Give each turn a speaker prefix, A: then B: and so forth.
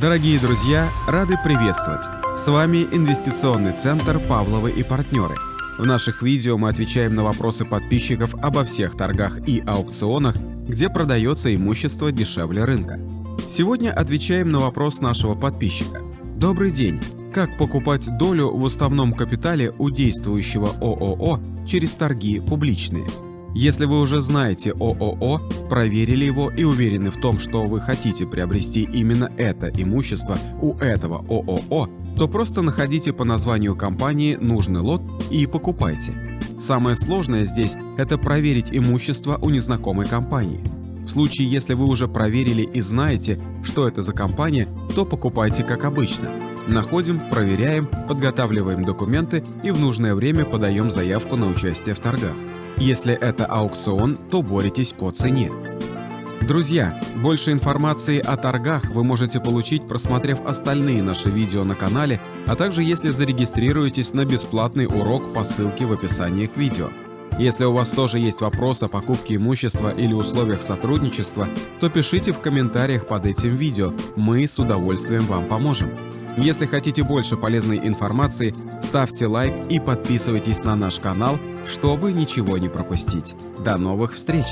A: Дорогие друзья, рады приветствовать! С вами инвестиционный центр «Павловы и партнеры». В наших видео мы отвечаем на вопросы подписчиков обо всех торгах и аукционах, где продается имущество дешевле рынка. Сегодня отвечаем на вопрос нашего подписчика. Добрый день! Как покупать долю в уставном капитале у действующего ООО через торги публичные? Если вы уже знаете ООО, проверили его и уверены в том, что вы хотите приобрести именно это имущество у этого ООО, то просто находите по названию компании нужный лот и покупайте. Самое сложное здесь – это проверить имущество у незнакомой компании. В случае, если вы уже проверили и знаете, что это за компания, то покупайте как обычно. Находим, проверяем, подготавливаем документы и в нужное время подаем заявку на участие в торгах. Если это аукцион, то боритесь по цене. Друзья, больше информации о торгах вы можете получить, просмотрев остальные наши видео на канале, а также если зарегистрируетесь на бесплатный урок по ссылке в описании к видео. Если у вас тоже есть вопрос о покупке имущества или условиях сотрудничества, то пишите в комментариях под этим видео, мы с удовольствием вам поможем. Если хотите больше полезной информации, ставьте лайк и подписывайтесь на наш канал, чтобы ничего не пропустить. До новых встреч!